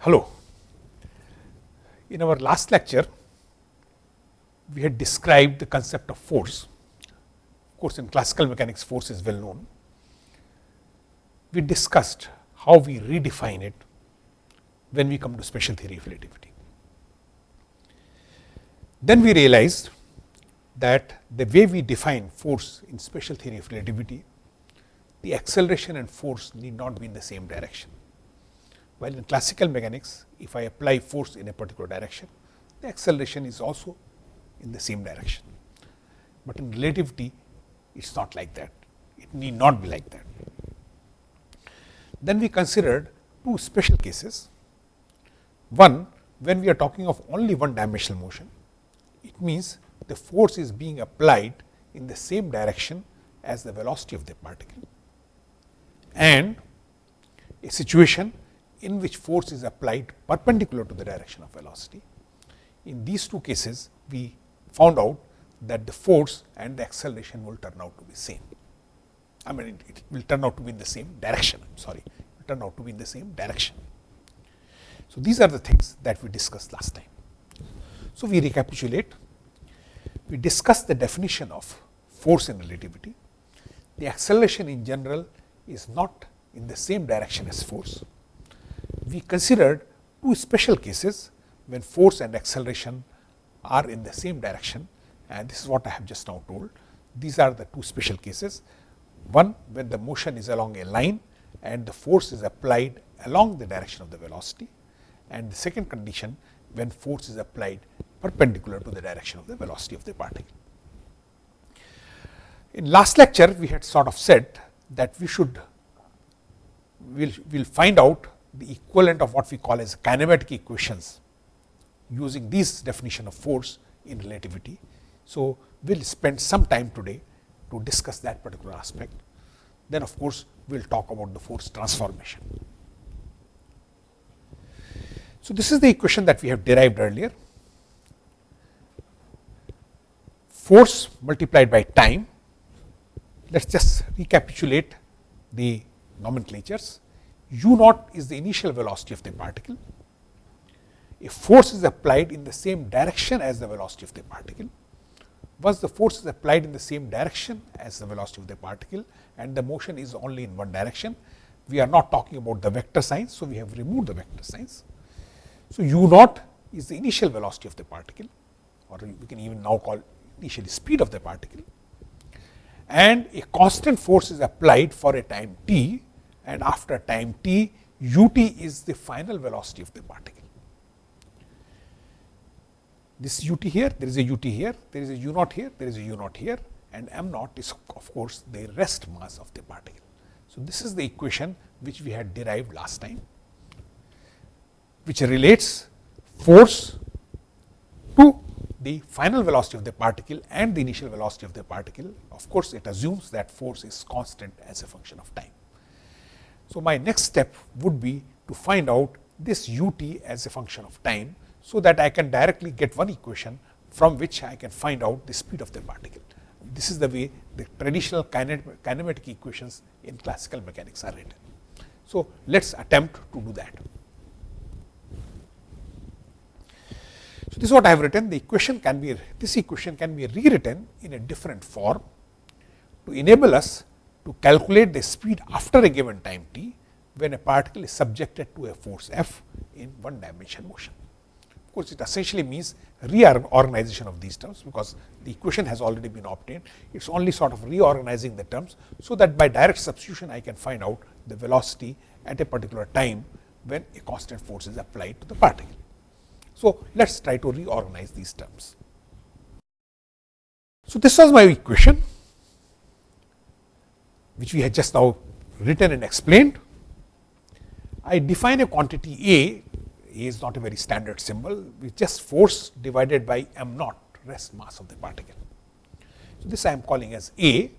Hello. In our last lecture, we had described the concept of force. Of course, in classical mechanics, force is well known. We discussed how we redefine it when we come to special theory of relativity. Then we realized that the way we define force in special theory of relativity, the acceleration and force need not be in the same direction. While in classical mechanics, if I apply force in a particular direction, the acceleration is also in the same direction. But in relativity, it is not like that. It need not be like that. Then we considered two special cases. One, when we are talking of only one dimensional motion, it means the force is being applied in the same direction as the velocity of the particle and a situation in which force is applied perpendicular to the direction of velocity. In these two cases, we found out that the force and the acceleration will turn out to be same. I mean, it, it will turn out to be in the same direction, I am sorry, it will turn out to be in the same direction. So, these are the things that we discussed last time. So, we recapitulate, we discussed the definition of force in relativity. The acceleration in general is not in the same direction as force. We considered two special cases when force and acceleration are in the same direction and this is what I have just now told. These are the two special cases. One when the motion is along a line and the force is applied along the direction of the velocity and the second condition when force is applied perpendicular to the direction of the velocity of the particle. In last lecture, we had sort of said that we should we will we'll find out the equivalent of what we call as kinematic equations using this definition of force in relativity. So, we will spend some time today to discuss that particular aspect. Then of course, we will talk about the force transformation. So, this is the equation that we have derived earlier. Force multiplied by time. Let us just recapitulate the nomenclatures. U naught is the initial velocity of the particle. If force is applied in the same direction as the velocity of the particle, once the force is applied in the same direction as the velocity of the particle and the motion is only in one direction, we are not talking about the vector signs. So, we have removed the vector signs. So, u naught is the initial velocity of the particle or we can even now call initial speed of the particle and a constant force is applied for a time t and after time t ut is the final velocity of the particle. This ut here, there is a ut here, there is a u naught here, there is a u naught here and m naught is of course, the rest mass of the particle. So, this is the equation which we had derived last time, which relates force to the final velocity of the particle and the initial velocity of the particle. Of course, it assumes that force is constant as a function of time. So, my next step would be to find out this u t as a function of time. So, that I can directly get one equation from which I can find out the speed of the particle. This is the way the traditional kinematic equations in classical mechanics are written. So, let us attempt to do that. So, this is what I have written the equation can be this equation can be rewritten in a different form to enable us to calculate the speed after a given time t when a particle is subjected to a force F in one dimension motion. Of course, it essentially means reorganization of these terms, because the equation has already been obtained. It is only sort of reorganizing the terms, so that by direct substitution I can find out the velocity at a particular time when a constant force is applied to the particle. So, let us try to reorganize these terms. So, this was my equation which we had just now written and explained. I define a quantity A, A is not a very standard symbol, with just force divided by m naught rest mass of the particle. So, this I am calling as A,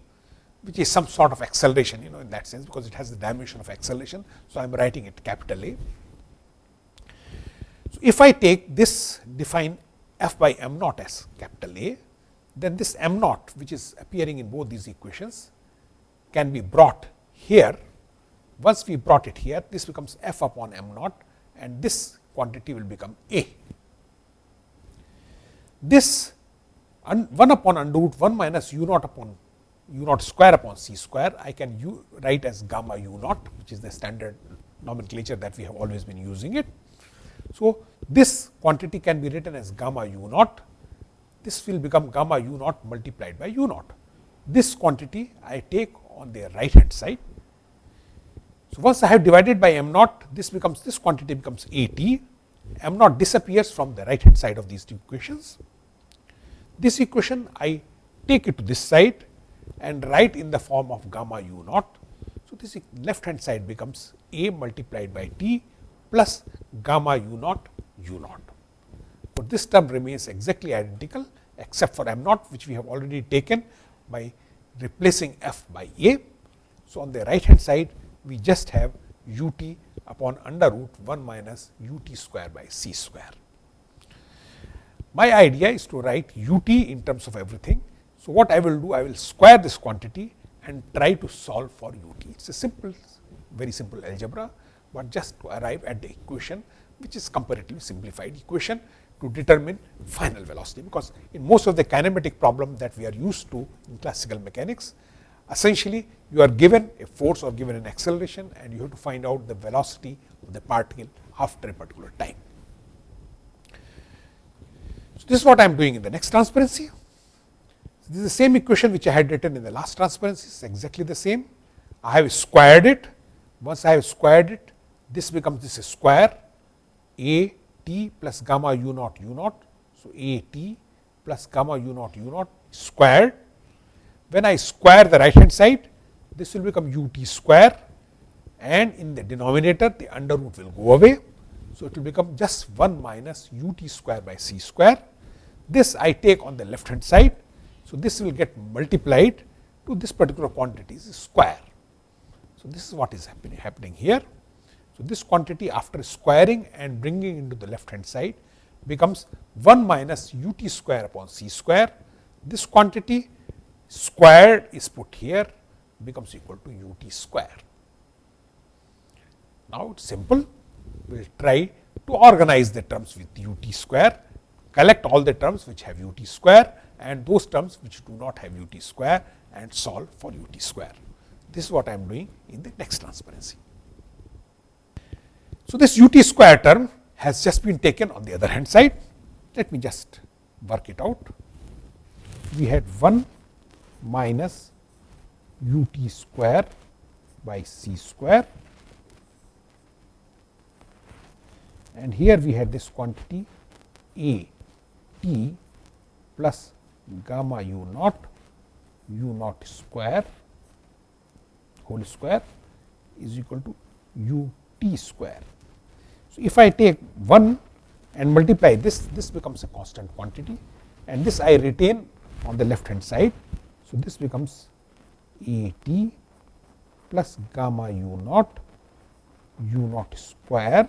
which is some sort of acceleration you know in that sense, because it has the dimension of acceleration. So, I am writing it capital A. So, if I take this define f by m naught as capital A, then this m naught which is appearing in both these equations can be brought here. Once we brought it here, this becomes f upon m naught and this quantity will become A. This 1 upon under root 1 minus u naught upon u naught square upon c square, I can u write as gamma u naught, which is the standard nomenclature that we have always been using it. So, this quantity can be written as gamma u naught, this will become gamma u naught multiplied by u naught. This quantity I take on the right hand side. So, once I have divided by m naught, this becomes this quantity becomes A t, m naught disappears from the right hand side of these two equations. This equation I take it to this side and write in the form of gamma u naught. So, this left hand side becomes A multiplied by t plus gamma u naught u naught. But this term remains exactly identical except for m naught which we have already taken by replacing f by a. So, on the right hand side we just have u t upon under root 1 minus u t square by c square. My idea is to write u t in terms of everything. So, what I will do I will square this quantity and try to solve for u t. It is a simple very simple algebra, but just to arrive at the equation which is comparatively simplified equation to determine final velocity, because in most of the kinematic problem that we are used to in classical mechanics, essentially you are given a force or given an acceleration and you have to find out the velocity of the particle after a particular time. So, this is what I am doing in the next transparency. So, this is the same equation which I had written in the last transparency, it is exactly the same. I have squared it. Once I have squared it, this becomes this square a t plus gamma u naught u naught. So, a t plus gamma u naught u naught squared. When I square the right hand side, this will become u t square and in the denominator the under root will go away. So, it will become just 1 minus u t square by c square. This I take on the left hand side. So, this will get multiplied to this particular quantity is square. So, this is what is happening, happening here. So, this quantity after squaring and bringing into the left hand side becomes 1 minus u t square upon c square. This quantity squared is put here becomes equal to u t square. Now, it is simple. We will try to organize the terms with u t square, collect all the terms which have u t square and those terms which do not have u t square and solve for u t square. This is what I am doing in the next transparency. So, this u t square term has just been taken on the other hand side. Let me just work it out. We had 1 minus u t square by c square and here we had this quantity a t plus gamma u naught u naught square whole square is equal to u t square. So, if I take 1 and multiply this, this becomes a constant quantity and this I retain on the left hand side. So, this becomes A t plus gamma u naught u naught square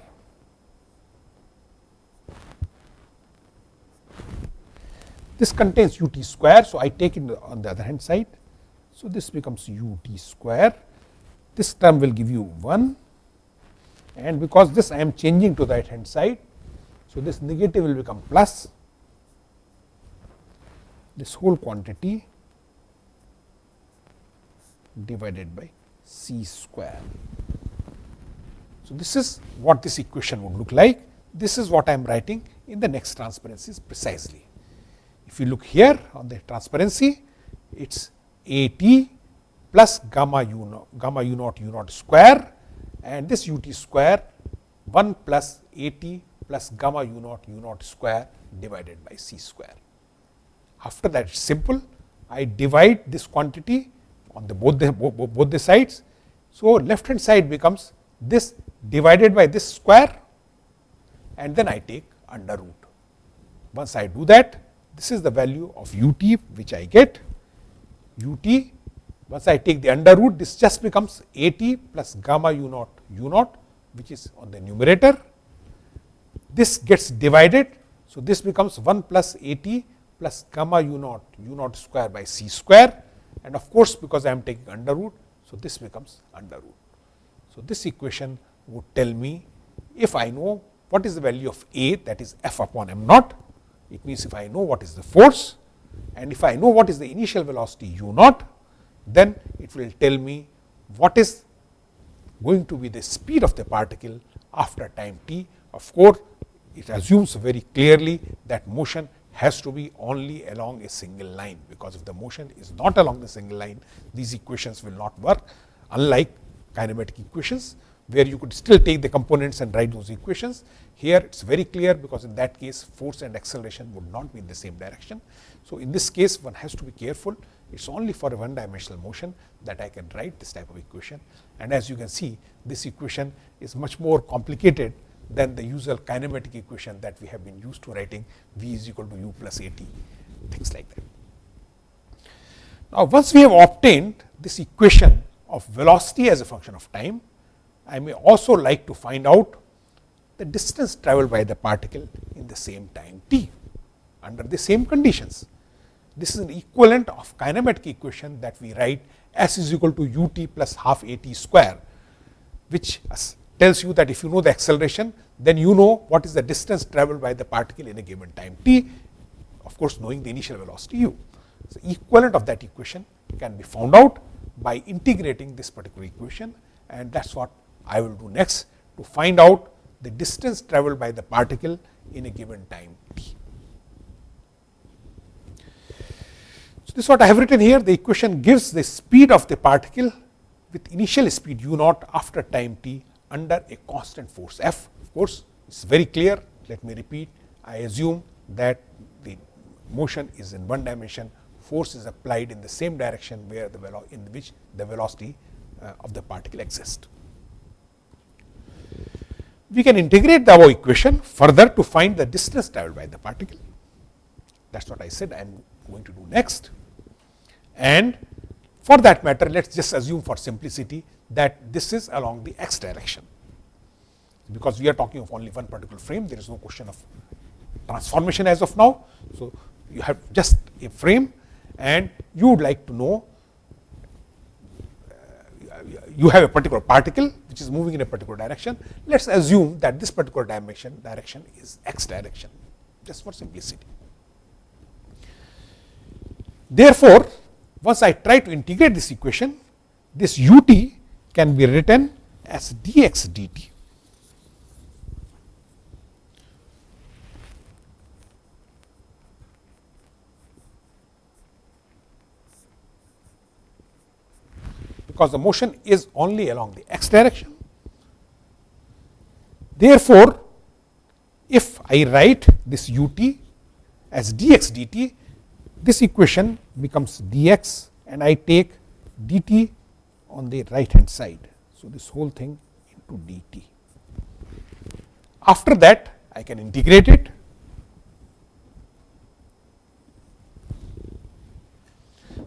this contains u t square. So, I take it on the other hand side. So, this becomes u t square this term will give you 1 and because this I am changing to the right hand side. So, this negative will become plus this whole quantity divided by c square. So, this is what this equation would look like. This is what I am writing in the next transparencies precisely. If you look here on the transparency, it is A t plus gamma u naught, gamma u naught u naught square and this u t square 1 plus a t plus gamma u naught u naught square divided by c square. After that it is simple, I divide this quantity on the both the both the sides. So, left hand side becomes this divided by this square and then I take under root. Once I do that, this is the value of u t which I get u t once I take the under root, this just becomes A t plus gamma u naught u naught, which is on the numerator. This gets divided. So, this becomes 1 plus A t plus gamma u naught u naught square by c square and of course, because I am taking under root. So, this becomes under root. So, this equation would tell me if I know what is the value of A that is f upon m naught, it means if I know what is the force and if I know what is the initial velocity u naught, then it will tell me what is going to be the speed of the particle after time t. Of course, it assumes very clearly that motion has to be only along a single line, because if the motion is not along the single line, these equations will not work unlike kinematic equations, where you could still take the components and write those equations. Here it is very clear, because in that case force and acceleration would not be in the same direction. So, in this case one has to be careful, it is only for a one dimensional motion that I can write this type of equation. And as you can see, this equation is much more complicated than the usual kinematic equation that we have been used to writing v is equal to u plus a t, things like that. Now, once we have obtained this equation of velocity as a function of time, I may also like to find out the distance travelled by the particle in the same time t under the same conditions. This is an equivalent of kinematic equation that we write s is equal to u t plus half a t square, which tells you that if you know the acceleration, then you know what is the distance travelled by the particle in a given time t, of course, knowing the initial velocity u. So, equivalent of that equation can be found out by integrating this particular equation and that is what I will do next to find out the distance travelled by the particle in a given time t. So, this is what I have written here. The equation gives the speed of the particle with initial speed u naught after time t under a constant force f. Of course, it is very clear. Let me repeat. I assume that the motion is in one dimension. Force is applied in the same direction where the in which the velocity uh, of the particle exists. We can integrate the above equation further to find the distance travelled by the particle. That is what I said. I am going to do next. And for that matter, let us just assume for simplicity that this is along the x direction, because we are talking of only one particular frame, there is no question of transformation as of now. So, you have just a frame and you would like to know you have a particular particle which is moving in a particular direction. Let us assume that this particular dimension direction is x direction just for simplicity. Therefore, once I try to integrate this equation, this u t can be written as dx dt. because the motion is only along the x direction. Therefore, if I write this u t as dx dt, this equation becomes dx and I take dt on the right hand side. So, this whole thing into dt. After that, I can integrate it.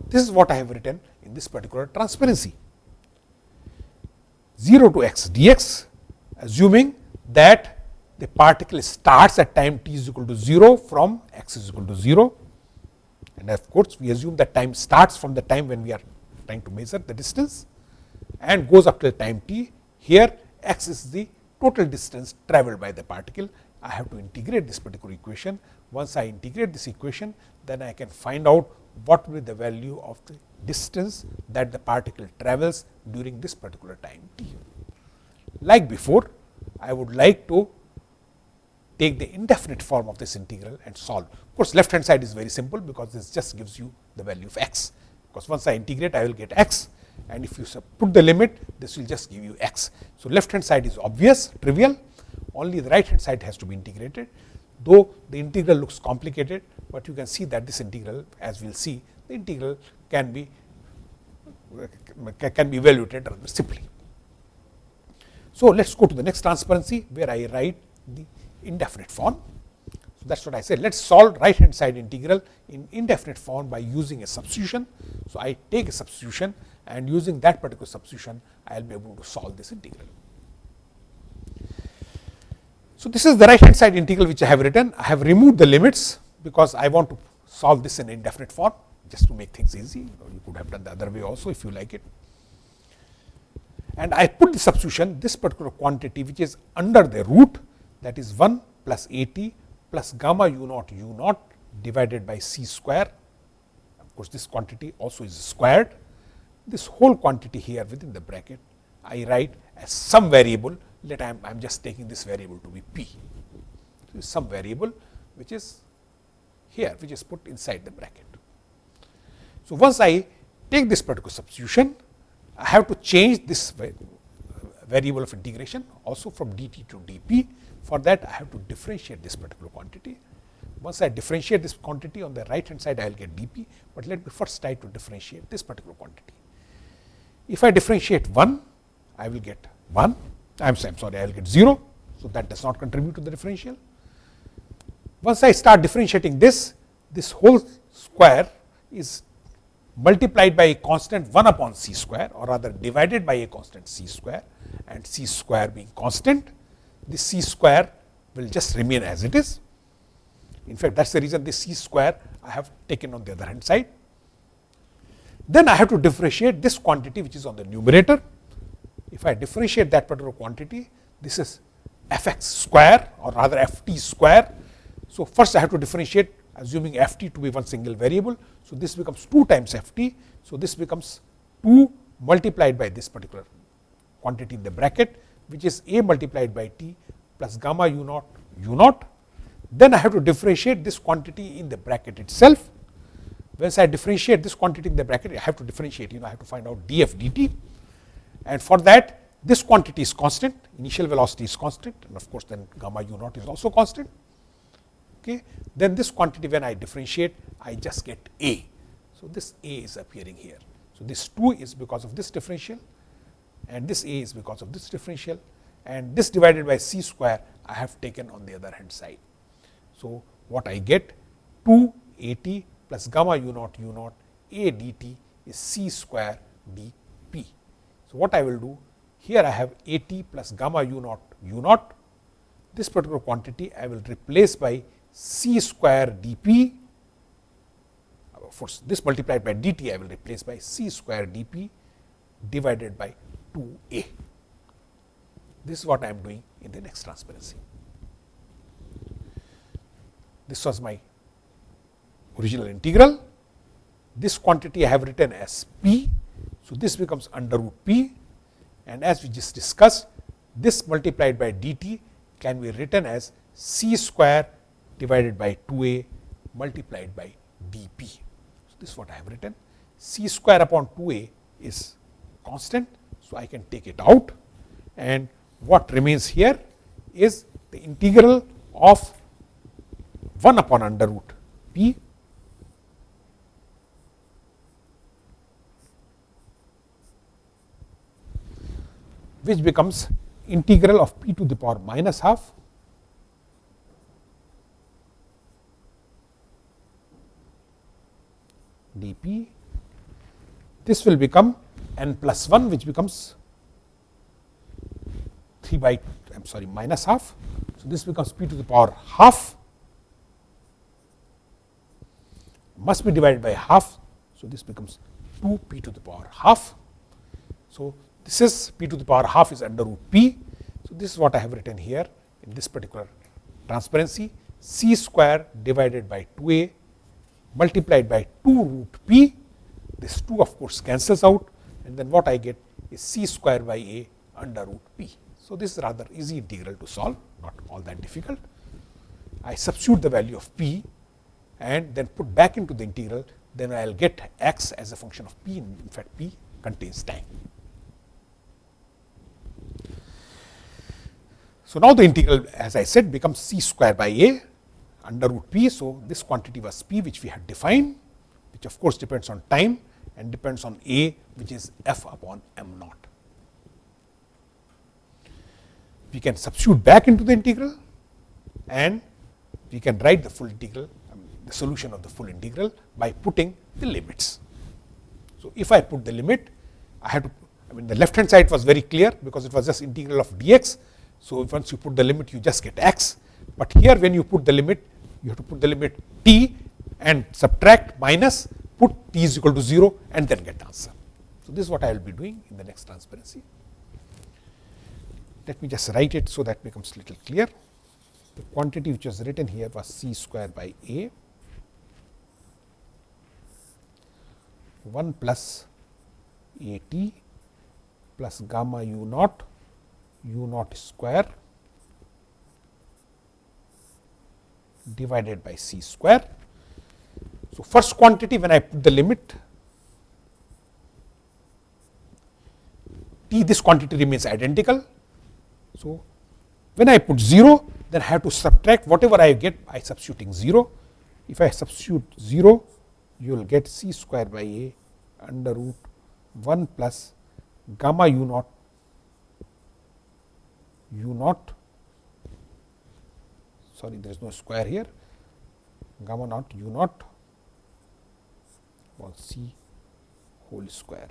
This is what I have written in this particular transparency. 0 to x dx assuming that the particle starts at time t is equal to 0 from x is equal to 0 and of course, we assume that time starts from the time when we are trying to measure the distance and goes up to the time t. Here x is the total distance travelled by the particle. I have to integrate this particular equation. Once I integrate this equation, then I can find out what will be the value of the distance that the particle travels during this particular time t. Like before, I would like to take the indefinite form of this integral and solve. Of course, left hand side is very simple, because this just gives you the value of x, because once I integrate I will get x and if you put the limit this will just give you x. So, left hand side is obvious trivial only the right hand side has to be integrated though the integral looks complicated, but you can see that this integral as we will see the integral can be can be evaluated rather simply. So, let us go to the next transparency where I write the indefinite form. So, that is what I said let us solve right hand side integral in indefinite form by using a substitution. So, I take a substitution and using that particular substitution I will be able to solve this integral. So, this is the right hand side integral which I have written I have removed the limits because I want to solve this in indefinite form just to make things easy you could have done the other way also if you like it. and I put the substitution this particular quantity which is under the root that is 1 plus a t plus gamma u naught u naught divided by c square. Of course, this quantity also is squared. This whole quantity here within the bracket I write as some variable let I am just taking this variable to be p. So, some variable which is here which is put inside the bracket. So, once I take this particular substitution I have to change this variable of integration also from dt to dp. For that I have to differentiate this particular quantity. Once I differentiate this quantity on the right hand side I will get dp, but let me first try to differentiate this particular quantity. If I differentiate 1 I will get 1, I am sorry I will get 0. So, that does not contribute to the differential. Once I start differentiating this, this whole square is multiplied by a constant 1 upon c square or rather divided by a constant c square and c square being constant, this c square will just remain as it is. In fact, that is the reason this c square I have taken on the other hand side. Then I have to differentiate this quantity which is on the numerator. If I differentiate that particular quantity, this is f x square or rather f t square. So, first I have to differentiate assuming f t to be one single variable. So, this becomes 2 times f t. So, this becomes 2 multiplied by this particular quantity in the bracket which is a multiplied by t plus gamma u naught u naught. Then I have to differentiate this quantity in the bracket itself. Once I differentiate this quantity in the bracket, I have to differentiate, you know, I have to find out df dt. And for that, this quantity is constant, initial velocity is constant, and of course, then gamma u naught is also constant. Okay. Then this quantity when I differentiate, I just get A. So, this A is appearing here. So, this 2 is because of this differential and this A is because of this differential. And this divided by C square I have taken on the other hand side. So, what I get? 2 A t plus gamma u naught u naught A d t is C square d p. So, what I will do? Here I have A t plus gamma u naught u naught. This particular quantity I will replace by c square dp for this multiplied by dt I will replace by c square dp divided by 2a. This is what I am doing in the next transparency. This was my original integral. This quantity I have written as p. So, this becomes under root p and as we just discussed this multiplied by dt can be written as c square divided by 2a multiplied by dp. So, this is what I have written c square upon 2a is constant. So, I can take it out. And what remains here is the integral of 1 upon under root p. Which becomes integral of p to the power minus half. Dp. This will become n plus 1 which becomes 3 by I am sorry minus half. So, this becomes p to the power half must be divided by half. So, this becomes 2 p to the power half. So, this is p to the power half is under root p. So, this is what I have written here in this particular transparency c square divided by 2a multiplied by 2 root p, this 2 of course cancels out and then what I get is c square by a under root p. So, this is rather easy integral to solve, not all that difficult. I substitute the value of p and then put back into the integral, then I will get x as a function of p, in fact p contains time. So, now the integral as I said becomes c square by a under root p. So, this quantity was p which we had defined which of course depends on time and depends on a which is f upon m naught. We can substitute back into the integral and we can write the full integral the solution of the full integral by putting the limits. So, if I put the limit I have to I mean the left hand side was very clear because it was just integral of dx. So, once you put the limit you just get x, but here when you put the limit you have to put the limit t and subtract minus put t is equal to 0 and then get answer. So, this is what I will be doing in the next transparency. let me just write it so that becomes little clear. The quantity which was written here was c square by a 1 plus a t plus gamma u naught u naught square divided by c square. So, first quantity when I put the limit t this quantity remains identical. So, when I put 0 then I have to subtract whatever I get by substituting 0. If I substitute 0 you will get c square by a under root 1 plus gamma u naught u naught sorry there is no square here gamma naught u naught was c whole square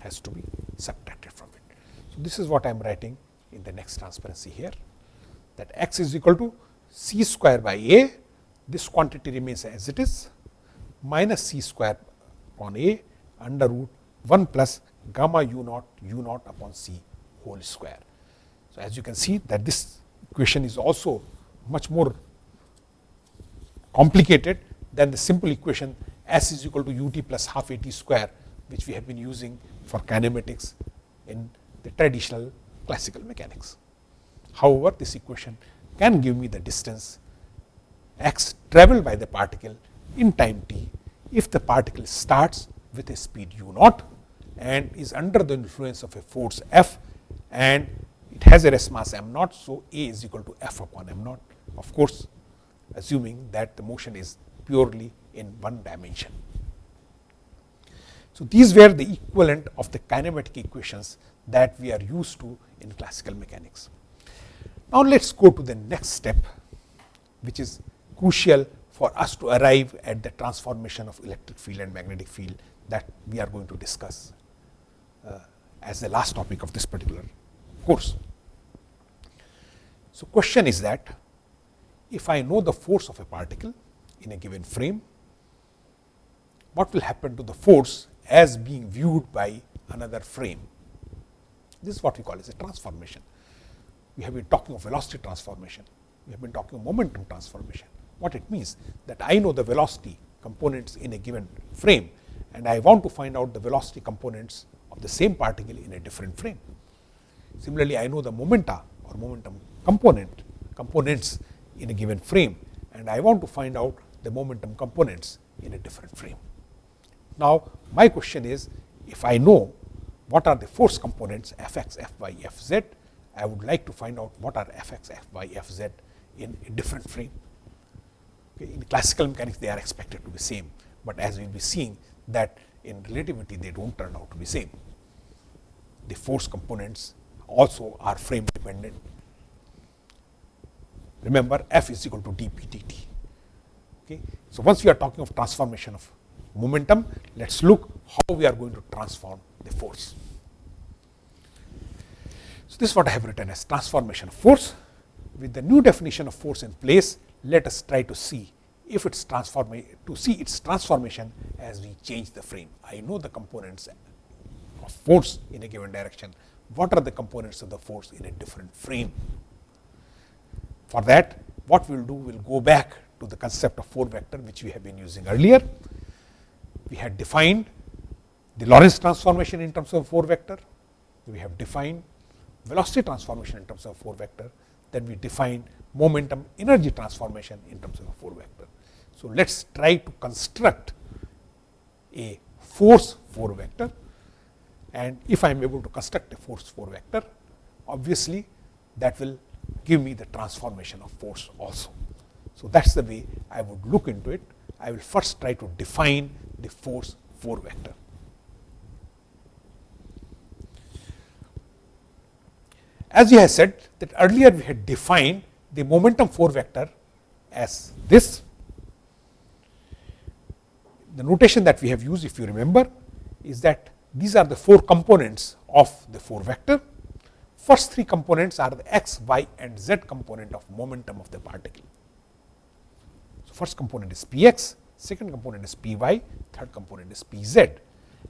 has to be subtracted from it. So, this is what I am writing in the next transparency here that x is equal to c square by a this quantity remains as it is minus c square upon a under root 1 plus gamma u naught u naught upon c whole square. So, as you can see that this equation is also much more complicated than the simple equation S is equal to u t plus half a t square which we have been using for kinematics in the traditional classical mechanics. However, this equation can give me the distance x travelled by the particle in time t if the particle starts with a speed u naught and is under the influence of a force F and it has a rest mass m naught. So, A is equal to F upon m naught of course, assuming that the motion is purely in one dimension. So, these were the equivalent of the kinematic equations that we are used to in classical mechanics. Now, let us go to the next step which is crucial for us to arrive at the transformation of electric field and magnetic field that we are going to discuss uh, as the last topic of this particular course. So, question is that if I know the force of a particle in a given frame, what will happen to the force as being viewed by another frame? This is what we call as a transformation. We have been talking of velocity transformation, we have been talking of momentum transformation. What it means that I know the velocity components in a given frame and I want to find out the velocity components of the same particle in a different frame. Similarly, I know the momenta or momentum component components in a given frame and I want to find out the momentum components in a different frame. Now, my question is if I know what are the force components f x, f y, f z, I would like to find out what are f x, f y, f z in a different frame. Okay. In classical mechanics, they are expected to be same, but as we will be seeing that in relativity, they do not turn out to be same. The force components also are frame dependent. Remember F is equal to dp dt. Okay. So, once we are talking of transformation of momentum, let us look how we are going to transform the force. So, this is what I have written as transformation of force. With the new definition of force in place, let us try to see if its transformation to see its transformation as we change the frame. I know the components of force in a given direction, what are the components of the force in a different frame. For that what we will do, we will go back to the concept of 4 vector which we have been using earlier. We had defined the Lorentz transformation in terms of 4 vector, we have defined velocity transformation in terms of 4 vector, then we define momentum energy transformation in terms of 4 vector. So, let us try to construct a force 4 vector and if I am able to construct a force 4 vector, obviously that will give me the transformation of force also. So, that is the way I would look into it. I will first try to define the force 4 vector. As we have said that earlier we had defined the momentum 4 vector as this. The notation that we have used if you remember is that these are the 4 components of the 4 vector. First 3 components are the x, y and z component of momentum of the particle. So, first component is px, second component is py, third component is pz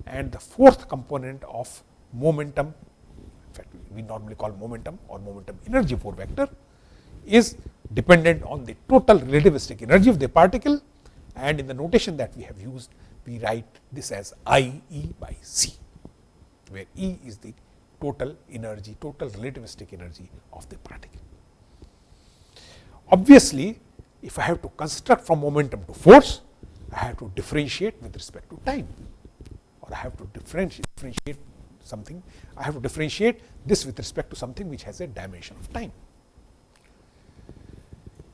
and the fourth component of momentum, in fact, we normally call momentum or momentum energy 4 vector is dependent on the total relativistic energy of the particle and in the notation that we have used, we write this as I E by C, where E is the total energy, total relativistic energy of the particle. Obviously, if I have to construct from momentum to force, I have to differentiate with respect to time or I have to differentiate, differentiate something, I have to differentiate this with respect to something which has a dimension of time.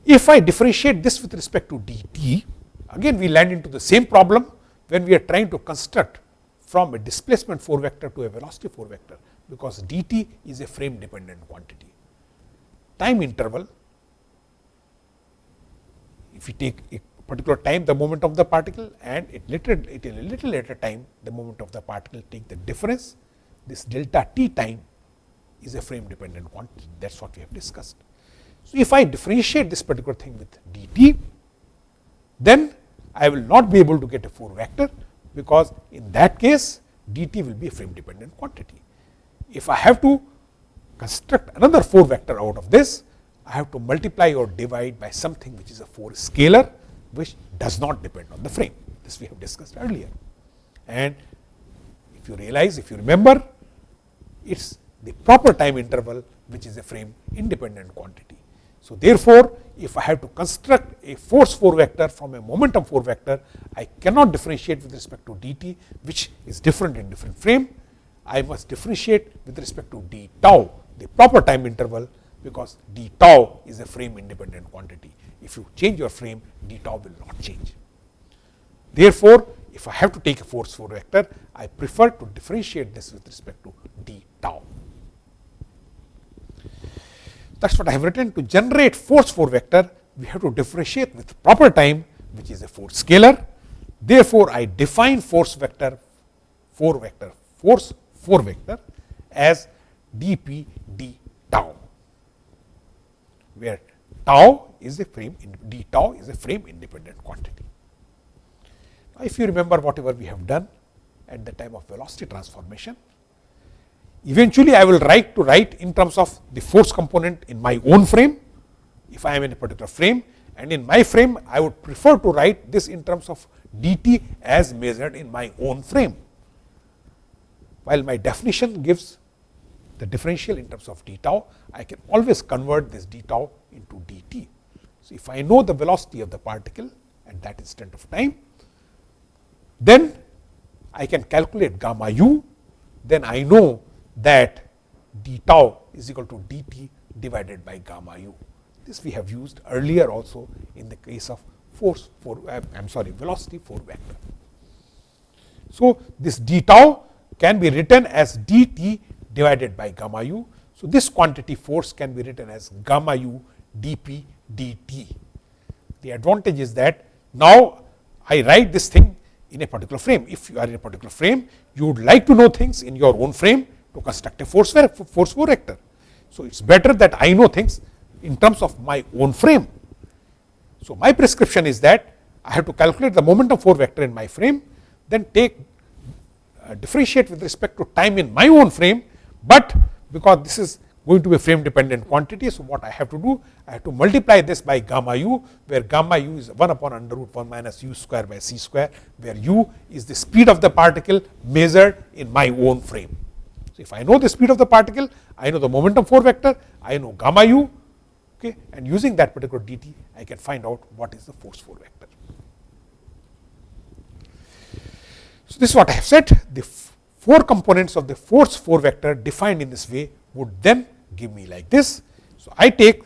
If I differentiate this with respect to dt, again we land into the same problem when we are trying to construct from a displacement 4 vector to a velocity 4 vector, because dt is a frame dependent quantity. Time interval, if we take a particular time the moment of the particle and it later it a little later time the moment of the particle take the difference this delta t time is a frame dependent quantity that is what we have discussed. So, if I differentiate this particular thing with dt then I will not be able to get a 4 vector because in that case dt will be a frame dependent quantity. If I have to construct another 4 vector out of this I have to multiply or divide by something which is a 4 scalar which does not depend on the frame. This we have discussed earlier. And if you realize, if you remember, it is the proper time interval which is a frame independent quantity. So, therefore, if I have to construct a force 4 vector from a momentum 4 vector, I cannot differentiate with respect to dt, which is different in different frame. I must differentiate with respect to d tau, the proper time interval, because d tau is a frame independent quantity. If you change your frame, d tau will not change. Therefore, if I have to take a force 4 vector, I prefer to differentiate this with respect to d tau. That is what I have written. To generate force 4 vector, we have to differentiate with proper time, which is a 4 scalar. Therefore, I define force vector 4 vector, force 4 vector as dp d tau, where tau is a frame, d tau is a frame independent quantity. Now, if you remember whatever we have done at the time of velocity transformation, eventually I will write to write in terms of the force component in my own frame, if I am in a particular frame and in my frame I would prefer to write this in terms of dt as measured in my own frame. While my definition gives the differential in terms of d tau, I can always convert this d tau into dt. So, if I know the velocity of the particle at that instant of time, then I can calculate gamma u, then I know that d tau is equal to dt divided by gamma u. This we have used earlier also in the case of force for I am sorry velocity 4 vector. So, this d tau can be written as dt divided by gamma u. So, this quantity force can be written as gamma u dp dt. The advantage is that now I write this thing in a particular frame. If you are in a particular frame, you would like to know things in your own frame to construct a force, force vector. So, it is better that I know things in terms of my own frame. So, my prescription is that I have to calculate the momentum 4 vector in my frame, then take Uh, differentiate with respect to time in my own frame, but because this is going to be a frame dependent quantity. So, what I have to do? I have to multiply this by gamma u, where gamma u is 1 upon under root 1 minus u square by c square, where u is the speed of the particle measured in my own frame. So, if I know the speed of the particle, I know the momentum 4 vector, I know gamma u, okay, and using that particular dt, I can find out what is the force 4 vector. So, this is what I have said. The four components of the force 4 vector defined in this way would then give me like this. So, I take,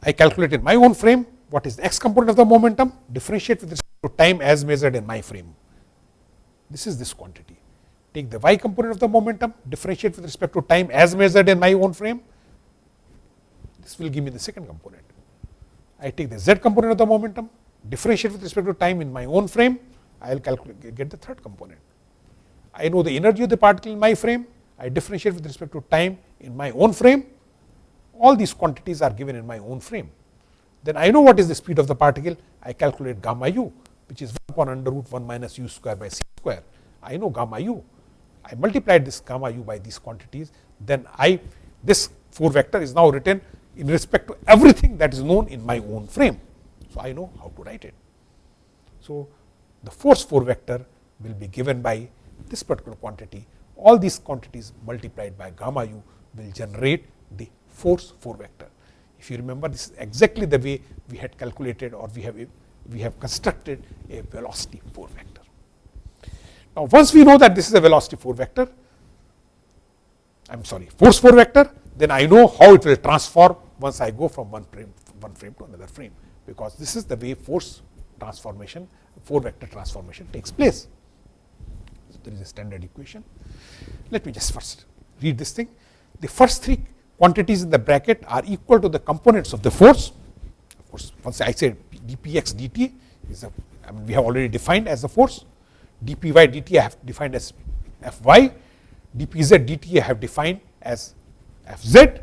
I calculate in my own frame what is the x component of the momentum, differentiate with respect to time as measured in my frame. This is this quantity. Take the y component of the momentum, differentiate with respect to time as measured in my own frame. This will give me the second component. I take the z component of the momentum, differentiate with respect to time in my own frame, I will calculate get the third component. I know the energy of the particle in my frame, I differentiate with respect to time in my own frame, all these quantities are given in my own frame. Then I know what is the speed of the particle, I calculate gamma u, which is 1 upon under root 1 minus u square by c square. I know gamma u. I multiplied this gamma u by these quantities, then I this 4 vector is now written in respect to everything that is known in my own frame. So, I know how to write it. So, the force 4 vector will be given by this particular quantity. All these quantities multiplied by gamma u will generate the force 4 vector. If you remember, this is exactly the way we had calculated or we have we have constructed a velocity 4 vector. Now, once we know that this is a velocity 4 vector, I am sorry, force 4 vector, then I know how it will transform once I go from one frame, one frame to another frame, because this is the way force transformation, 4 vector transformation takes place. So, there is a standard equation. Let me just first read this thing. The first three quantities in the bracket are equal to the components of the force. Of course, once I say dpx dt is a, I mean we have already defined as a force, dpy dt I have defined as fy, dpz dt I have defined as fz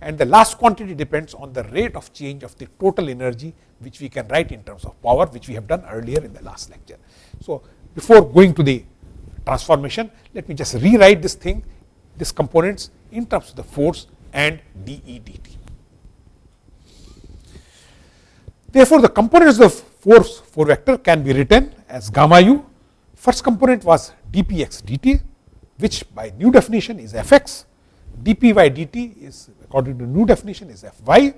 and the last quantity depends on the rate of change of the total energy which we can write in terms of power which we have done earlier in the last lecture. So, before going to the transformation let me just rewrite this thing this components in terms of the force and dE dt. Therefore, the components of force 4 vector can be written as gamma u. First component was dpx dt, which by new definition is fx. Dpy dt is according to new definition is fy.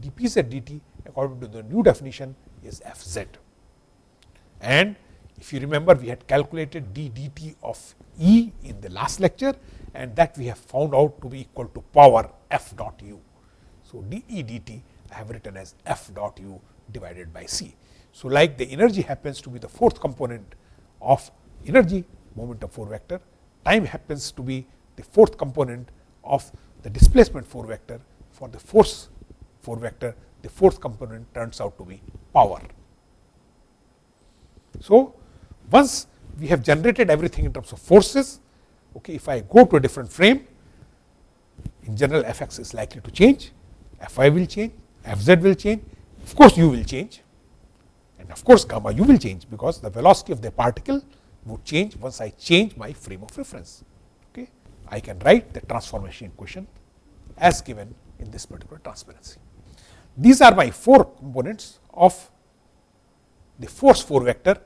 dpz dt according to the new definition is fz. And if you remember, we had calculated d dt of E in the last lecture and that we have found out to be equal to power f dot u. So, dE dt I have written as f dot u divided by c. So, like the energy happens to be the fourth component of energy momentum 4 vector, time happens to be the fourth component of the displacement 4 vector for the force 4 vector, the fourth component turns out to be power. So, once we have generated everything in terms of forces, okay, if I go to a different frame, in general f x is likely to change, Fy will change, f z will change, of course, u will change and of course, gamma u will change, because the velocity of the particle would change once I change my frame of reference. I can write the transformation equation as given in this particular transparency. These are my four components of the force 4 vector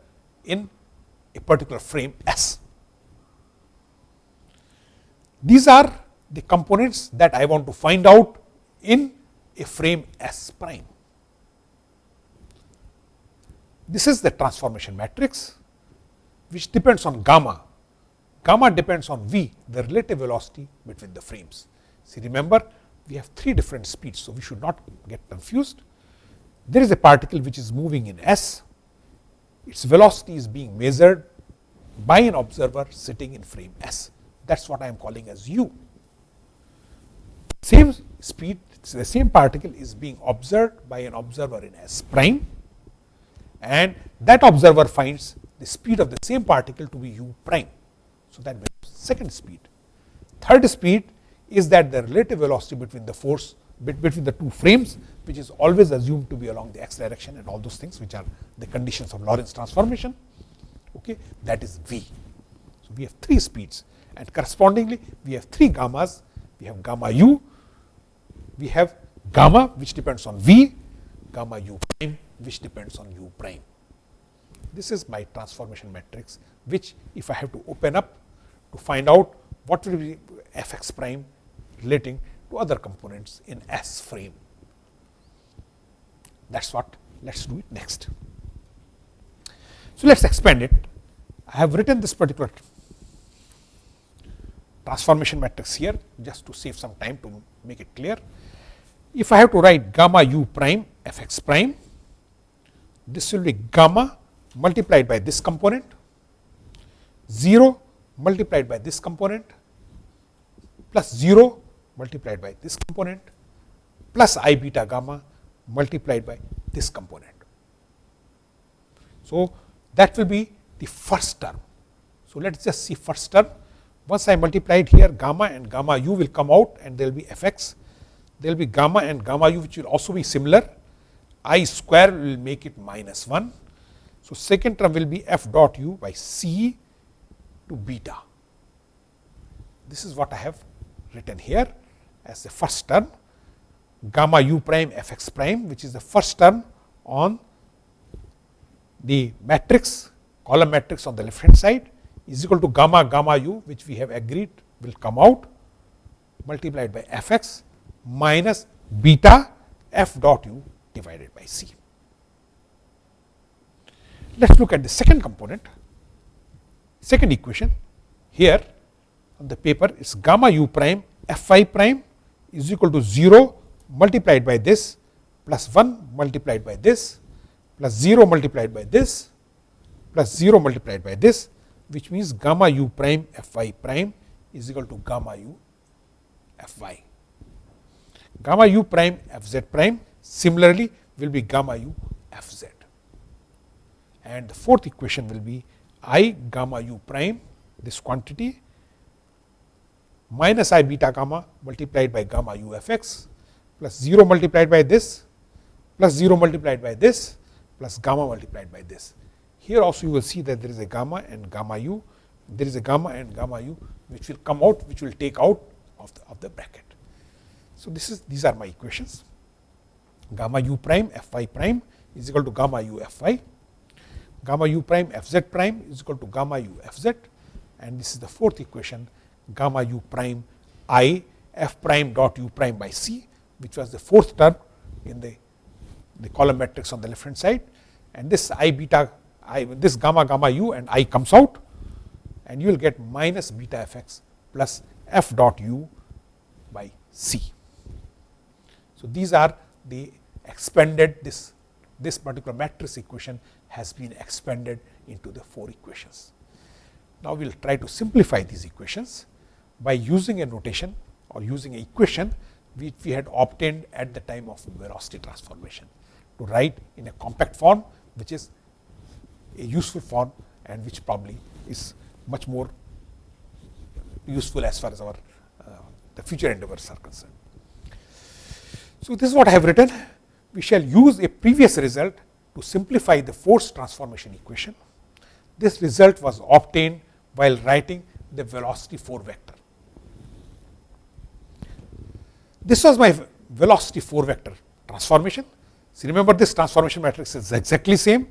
in a particular frame S. These are the components that I want to find out in a frame S prime. This is the transformation matrix which depends on gamma. Gamma depends on v, the relative velocity between the frames. See remember we have three different speeds, so we should not get confused. There is a particle which is moving in s, its velocity is being measured by an observer sitting in frame s. That is what I am calling as u. Same speed, the same particle is being observed by an observer in s prime and that observer finds the speed of the same particle to be u prime. So, that becomes second speed. Third speed is that the relative velocity between the force between the two frames which is always assumed to be along the x direction and all those things which are the conditions of Lorentz transformation okay, that is v. So, we have three speeds and correspondingly we have three gammas, we have gamma u, we have gamma which depends on v, gamma u prime which depends on u prime. This is my transformation matrix, which if I have to open up to find out what will be f x prime relating to other components in S frame. That is what let us do it next. So, let us expand it. I have written this particular transformation matrix here just to save some time to make it clear. If I have to write gamma u prime f x prime this will be gamma multiplied by this component, 0 multiplied by this component, plus 0 multiplied by this component, plus i beta gamma multiplied by this component. So, that will be the first term. So, let us just see first term. Once I multiplied here gamma and gamma u will come out and there will be f x. There will be gamma and gamma u which will also be similar i square will make it minus 1. So, second term will be f dot u by c to beta. this is what I have written here as the first term gamma u prime f x prime which is the first term on the matrix column matrix on the left hand side is equal to gamma gamma u which we have agreed will come out multiplied by f x minus beta f dot u divided by c. Let us look at the second component, second equation here on the paper is gamma u prime f i prime is equal to 0 multiplied by this plus 1 multiplied by this plus 0 multiplied by this plus 0 multiplied by this which means gamma u prime f i prime is equal to gamma u. Gamma u prime f z prime similarly will be gamma u f z. And the fourth equation will be i gamma u prime this quantity minus i beta gamma multiplied by gamma u f x plus 0 multiplied by this plus 0 multiplied by this plus gamma multiplied by this. Here also you will see that there is a gamma and gamma u, there is a gamma and gamma u which will come out which will take out of the, of the bracket. So, this is these are my equations gamma u prime f y prime is equal to gamma u f y, gamma u prime f z prime is equal to gamma u f z and this is the fourth equation gamma u prime i f prime dot u prime by c which was the fourth term in the, the column matrix on the left hand side. And this i beta i this gamma gamma u and i comes out. And you will get minus beta f x plus f dot u by c. So, these are the expanded this this particular matrix equation has been expanded into the four equations. Now, we will try to simplify these equations by using a notation or using an equation which we had obtained at the time of velocity transformation to write in a compact form which is a useful form and which probably is much more useful as far as our uh, the future endeavors are concerned. So, this is what I have written. We shall use a previous result to simplify the force transformation equation. This result was obtained while writing the velocity 4 vector. This was my velocity 4 vector transformation. So, remember this transformation matrix is exactly same.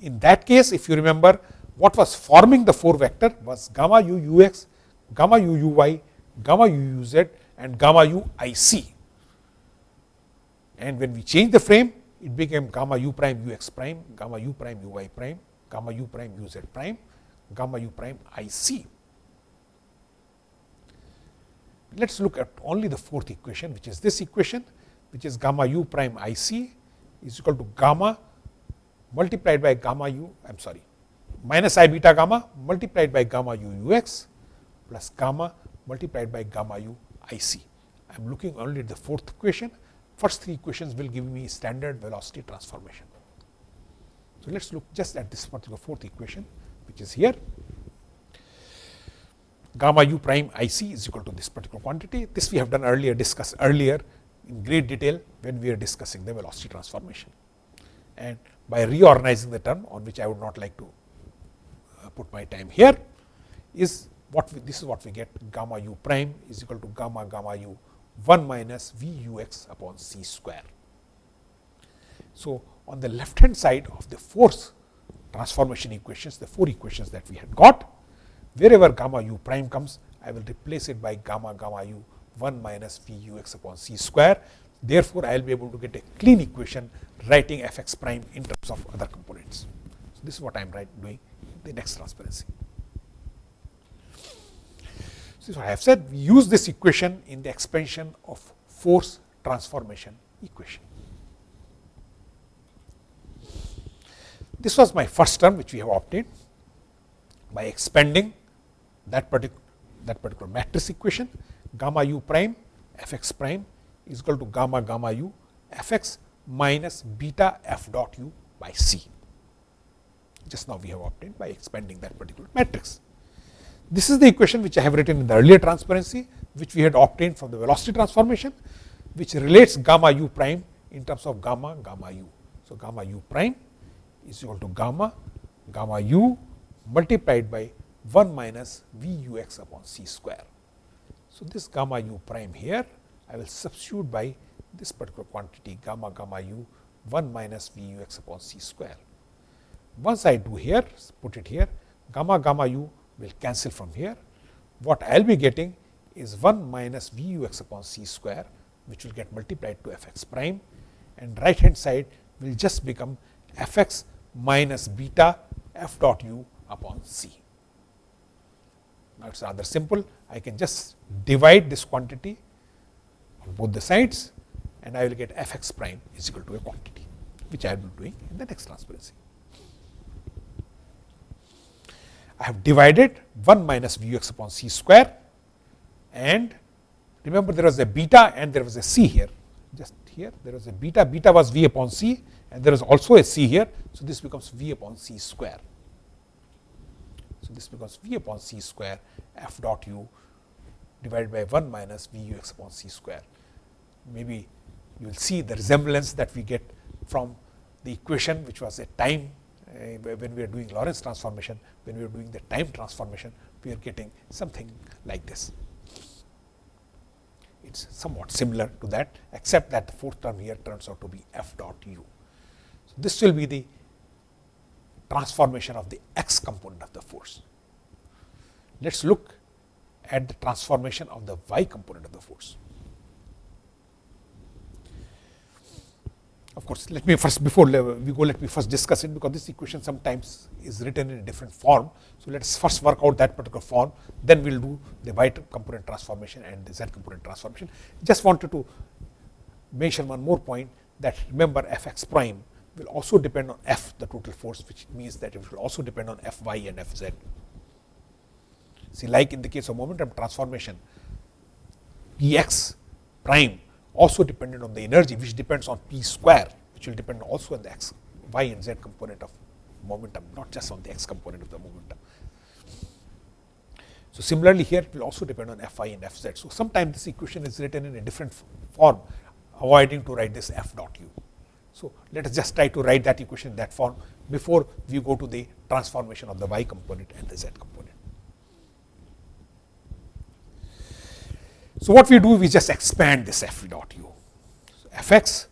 In that case, if you remember what was forming the 4 vector was gamma u u x, gamma u u y, gamma u u z and gamma u i c. And when we change the frame, it became gamma u prime u x prime, gamma u prime u y prime, gamma u prime u z prime, gamma u prime i c. Let us look at only the fourth equation, which is this equation, which is gamma u prime i c is equal to gamma multiplied by gamma u, I am sorry, minus i beta gamma multiplied by gamma u u x plus gamma multiplied by gamma u i c. I am looking only at the fourth equation. First three equations will give me standard velocity transformation. So, let us look just at this particular fourth equation, which is here gamma u prime i c is equal to this particular quantity. This we have done earlier, discussed earlier in great detail when we are discussing the velocity transformation. And by reorganizing the term on which I would not like to uh, put my time here is what we, this is what we get gamma u prime is equal to gamma gamma u 1 minus v u x upon c square. So, on the left hand side of the force transformation equations, the four equations that we had got, wherever gamma u prime comes, I will replace it by gamma gamma u 1 minus v u x upon c square. Therefore, I will be able to get a clean equation writing f x prime in terms of other components. So, this is what I am doing the next transparency. So, I have said we use this equation in the expansion of force transformation equation. This was my first term which we have obtained by expanding that particular that particular matrix equation gamma u prime f x prime is equal to gamma gamma u f x minus beta f dot u by c. Just now we have obtained by expanding that particular matrix. This is the equation which I have written in the earlier transparency, which we had obtained from the velocity transformation, which relates gamma u prime in terms of gamma gamma u. So, gamma u prime is equal to gamma gamma u multiplied by 1 minus v u x upon c square. So, this gamma u prime here I will substitute by this particular quantity gamma gamma u 1 minus v u x upon c square. Once I do here put it here gamma gamma u will cancel from here. What I will be getting is 1 minus v u x upon c square which will get multiplied to f x prime and right hand side will just become f x minus beta f dot u upon c. Now, it is rather simple I can just divide this quantity on both the sides and I will get f x prime is equal to a quantity which I will be doing in the next transparency. I have divided 1 minus v x upon c square and remember there was a beta and there was a c here just here there was a beta beta was v upon c and there is also a c here. So, this becomes v upon c square. So, this becomes v upon c square f dot u divided by 1 minus v u x upon c square. Maybe you will see the resemblance that we get from the equation which was a time Uh, when we are doing Lorentz transformation, when we are doing the time transformation, we are getting something like this. It is somewhat similar to that, except that the fourth term here turns out to be f dot u. So, this will be the transformation of the x component of the force. Let us look at the transformation of the y component of the force. Of course, let me first before we go let me first discuss it because this equation sometimes is written in a different form. So, let us first work out that particular form then we will do the y component transformation and the z component transformation. Just wanted to mention one more point that remember f x prime will also depend on f the total force which means that it will also depend on f y and f z. See like in the case of momentum transformation p x prime also dependent on the energy which depends on p square which will depend also on the x y and z component of momentum not just on the x component of the momentum. So, similarly here it will also depend on f i and f z. So, sometimes this equation is written in a different form avoiding to write this f dot u. So, let us just try to write that equation in that form before we go to the transformation of the y component and the z component. So, what we do we just expand this f dot u. So, f x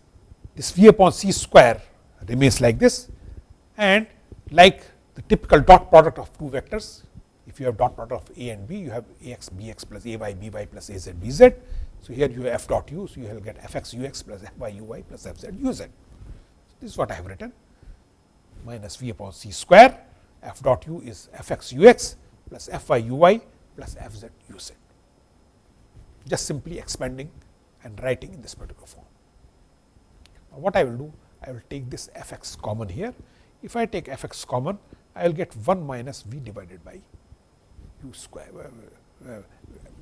this v upon c square remains like this and like the typical dot product of two vectors if you have dot product of a and b you have a x b x plus a y b y plus a z b z. So, here you have f dot u. So, you will get f x u x plus f y u y plus f z u z. This is what I have written minus v upon c square f dot u is f x u x plus f y u y plus f z u z. Just simply expanding and writing in this particular form. Now, what I will do? I will take this f x common here. If I take f x common, I will get 1 minus v divided by u square. Uh, uh,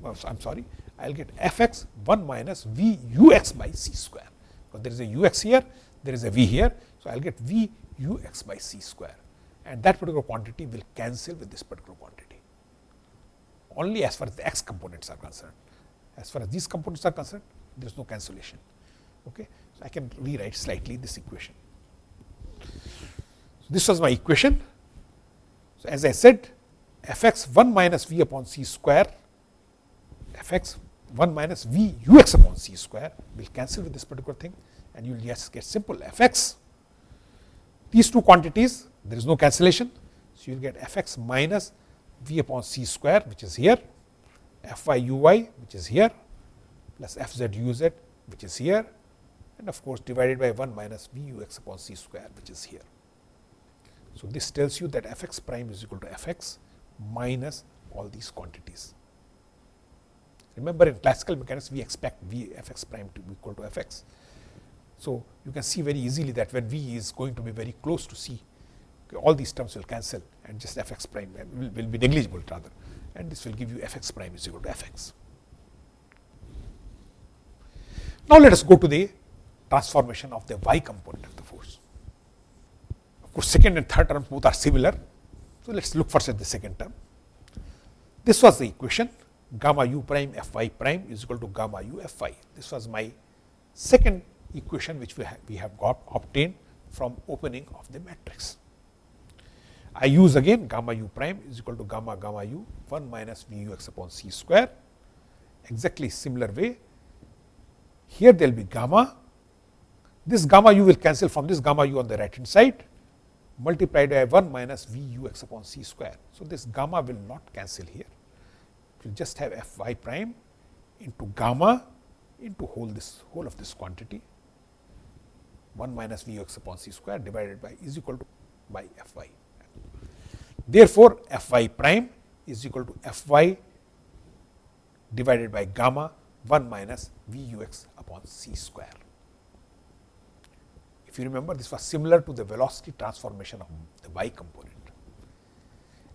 uh, I am sorry, I will get f x 1 minus v u x by c square, because there is a u x here, there is a v here. So, I will get v u x by c square and that particular quantity will cancel with this particular quantity only as far as the x components are concerned. As far as these components are concerned there is no cancellation. Okay. So, I can rewrite slightly this equation. So, this was my equation. So, as I said f x 1 minus v upon c square f x 1 minus v u x upon c square will cancel with this particular thing and you will just get simple f x. These two quantities there is no cancellation. So, you will get f x minus v upon c square which is here, f y u y which is here plus f z u z which is here and of course, divided by 1 minus v u x upon c square which is here. So, this tells you that f x prime is equal to f x minus all these quantities. Remember in classical mechanics we expect v f x prime to be equal to f x. So, you can see very easily that when v is going to be very close to c, all these terms will cancel and just f x prime will, will be negligible rather and this will give you f x prime is equal to f x. Now, let us go to the transformation of the y component of the force. Of course, second and third terms both are similar. So, let us look first at the second term. This was the equation gamma u prime f y prime is equal to gamma u f y. This was my second equation which we have, we have got obtained from opening of the matrix. I use again gamma u prime is equal to gamma gamma u 1 minus v u x upon c square exactly similar way. Here there will be gamma, this gamma u will cancel from this gamma u on the right hand side multiplied by 1 minus v u x upon c square. So, this gamma will not cancel here, it will just have f y prime into gamma into whole this whole of this quantity 1 minus v u x upon c square divided by is equal to by f y. Therefore, f y prime is equal to f y divided by gamma 1 minus v u x upon c square. If you remember this was similar to the velocity transformation of the y component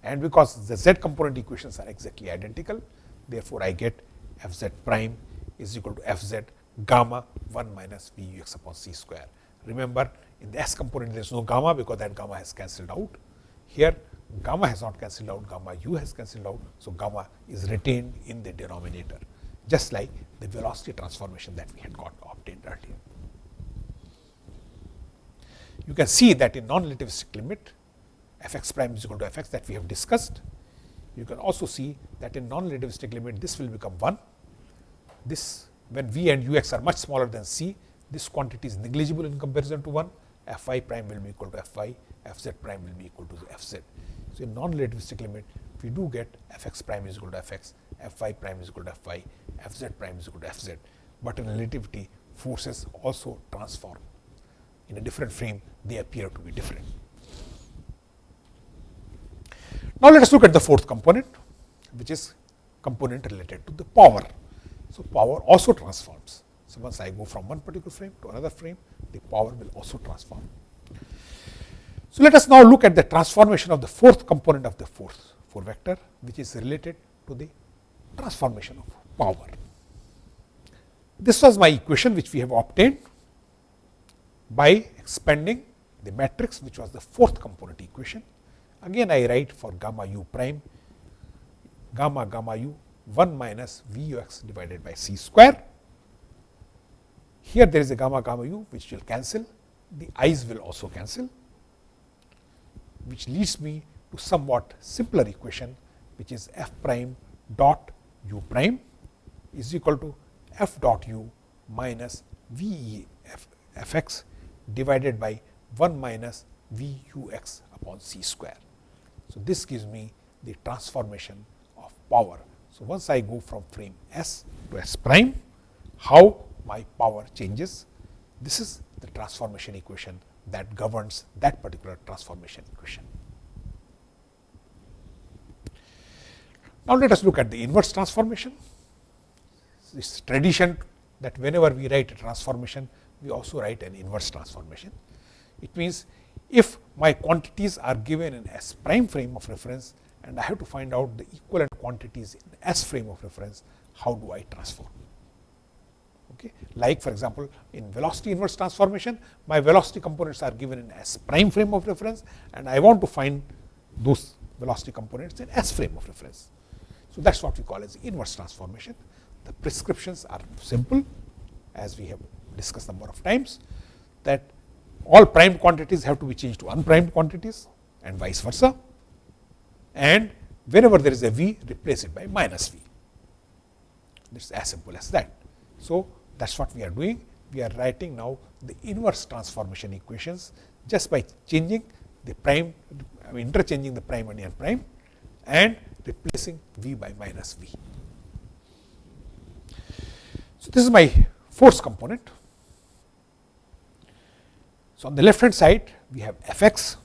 and because the z component equations are exactly identical therefore, I get f z prime is equal to f z gamma 1 minus v u x upon c square. Remember in the s component there is no gamma because that gamma has cancelled out. Here gamma has not cancelled out, gamma u has cancelled out. So, gamma is retained in the denominator just like the velocity transformation that we had got obtained earlier. You can see that in non-relativistic limit f x prime is equal to f x that we have discussed. You can also see that in non-relativistic limit this will become 1. This when v and u x are much smaller than c, this quantity is negligible in comparison to 1, f y prime will be equal to f y, f z prime will be equal to f z. So, in non-relativistic limit we do get f x prime is equal to f x, f y prime is equal to f y, f z prime is equal to f z, but in relativity forces also transform in a different frame they appear to be different. Now, let us look at the fourth component which is component related to the power. So, power also transforms. So, once I go from one particular frame to another frame the power will also transform. So, let us now look at the transformation of the fourth component of the force 4 vector which is related to the transformation of power. This was my equation which we have obtained by expanding the matrix which was the fourth component equation. Again I write for gamma u prime gamma gamma u 1 minus v u x divided by c square. Here there is a gamma gamma u which will cancel, the i's will also cancel which leads me to somewhat simpler equation which is f prime dot u prime is equal to f dot u minus v e f, f x divided by 1 minus v u x upon c square. So, this gives me the transformation of power. So, once I go from frame S to S prime, how my power changes? This is the transformation equation that governs that particular transformation equation. Now, let us look at the inverse transformation. This tradition that whenever we write a transformation, we also write an inverse transformation. It means, if my quantities are given in S prime frame of reference and I have to find out the equivalent quantities in S frame of reference, how do I transform? Okay. Like for example, in velocity inverse transformation, my velocity components are given in S prime frame of reference and I want to find those velocity components in S frame of reference. So, that is what we call as inverse transformation. The prescriptions are simple as we have discussed number of times that all prime quantities have to be changed to unprimed quantities and vice versa and whenever there is a v replace it by minus v. It is as simple as that. So, that is what we are doing. We are writing now the inverse transformation equations just by changing the prime, I mean interchanging the prime and unprime and replacing v by minus v. So, this is my force component. So, on the left hand side we have f x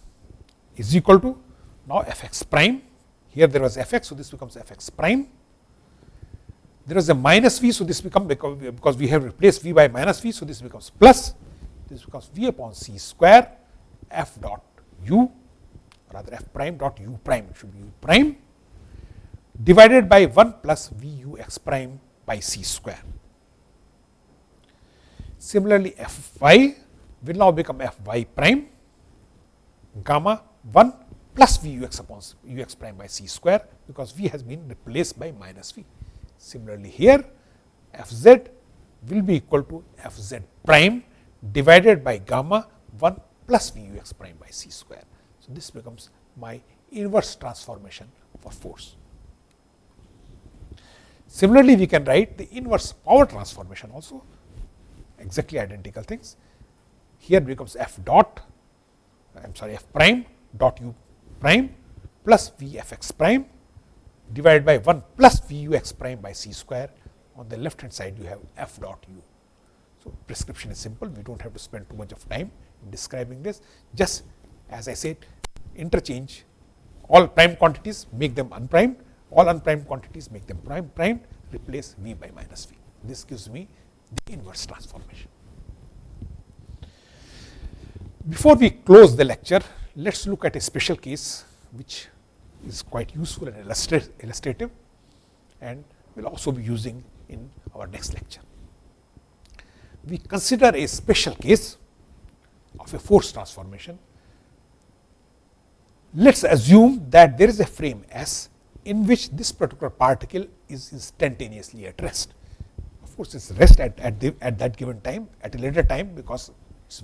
is equal to now f x prime. Here there was f x, so this becomes f x prime. There is a minus v, so this becomes because we have replaced v by minus v, so this becomes plus. This becomes v upon c square f dot u rather f prime dot u prime, it should be u prime divided by 1 plus v u x prime by c square. Similarly, f y will now become f y prime gamma 1 plus v u x upon u x prime by c square, because v has been replaced by minus v. Similarly, here f z will be equal to f z prime divided by gamma 1 plus v u x prime by c square. So, this becomes my inverse transformation for force. Similarly, we can write the inverse power transformation also exactly identical things. Here becomes f dot I am sorry f prime dot u prime plus v f x prime divided by 1 plus v u x prime by c square. On the left hand side you have f dot u. So, prescription is simple we do not have to spend too much of time in describing this just as I said interchange all prime quantities make them unprimed all unprimed quantities make them prime primed replace v by minus v. This gives me the inverse transformation. Before we close the lecture, let us look at a special case which is quite useful and illustrative and we will also be using in our next lecture. We consider a special case of a force transformation. Let us assume that there is a frame S in which this particular particle is instantaneously at rest. Of course, it is rest at, at, the, at that given time, at a later time because it's,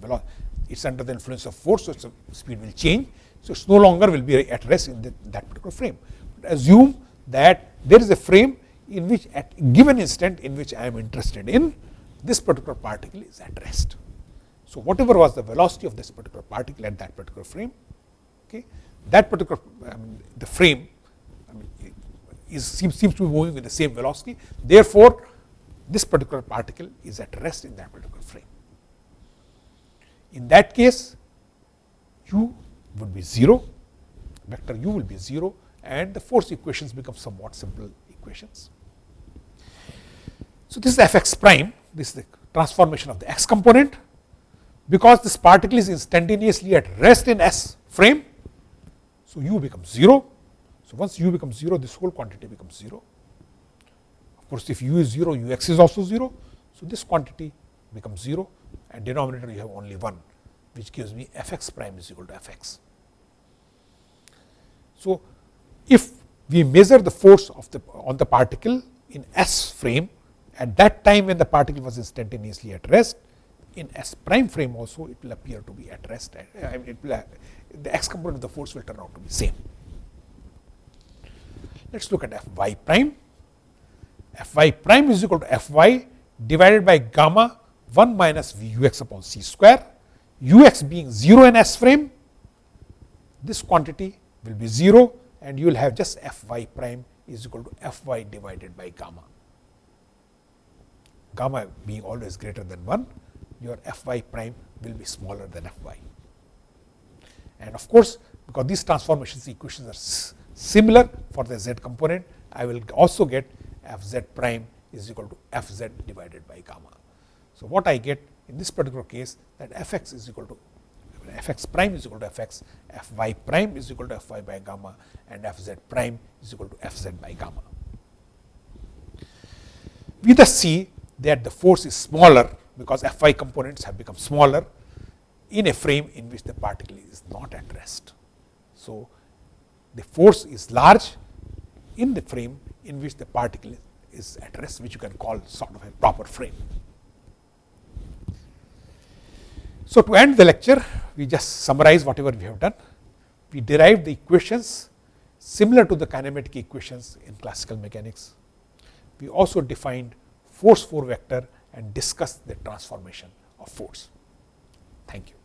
it's under the influence of force, so its speed will change. So, it no longer will be at rest in the, that particular frame. But assume that there is a frame in which at given instant in which I am interested in, this particular particle is at rest. So, whatever was the velocity of this particular particle at that particular frame, okay, that particular I mean, the frame I mean, is seems, seems to be moving with the same velocity. Therefore, this particular particle is at rest in that particular frame. In that case, u would be 0, vector u will be 0 and the force equations become somewhat simple equations. So, this is f x prime, this is the transformation of the x component. Because this particle is instantaneously at rest in S frame, so u becomes 0. So, once u becomes 0, this whole quantity becomes 0. Of course, if u is 0, u x is also 0. So, this quantity becomes 0 and denominator you have only 1, which gives me f x prime is equal to f x. So, if we measure the force of the on the particle in S frame at that time when the particle was instantaneously at rest, in S prime frame also it will appear to be at rest. Uh, I mean will, uh, the x component of the force will turn out to be same. Let us look at f y prime. f y prime is equal to f y divided by gamma 1 minus v u x upon c square, u x being 0 in S frame, this quantity will be 0 and you will have just f y prime is equal to f y divided by gamma. Gamma being always greater than 1, your f y prime will be smaller than f y. And of course, because these transformations equations are similar for the z component, I will also get f z prime is equal to f z divided by gamma. So, what I get in this particular case that f x is equal to f x prime is equal to f x, f y prime is equal to f y by gamma and f z prime is equal to f z by gamma. We thus see that the force is smaller because f y components have become smaller in a frame in which the particle is not at rest. So, the force is large in the frame in which the particle is at rest which you can call sort of a proper frame. So, to end the lecture, we just summarize whatever we have done. We derived the equations similar to the kinematic equations in classical mechanics. We also defined force 4 vector and discussed the transformation of force. Thank you.